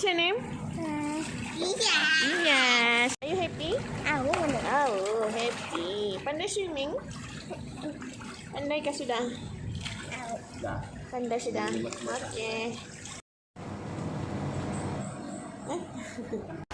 What's your name? Uh, yes. Are you happy? Ah, oh, happy. Panda swimming? Panda kah sudah? Sudah. Sudah. Oke. Okay.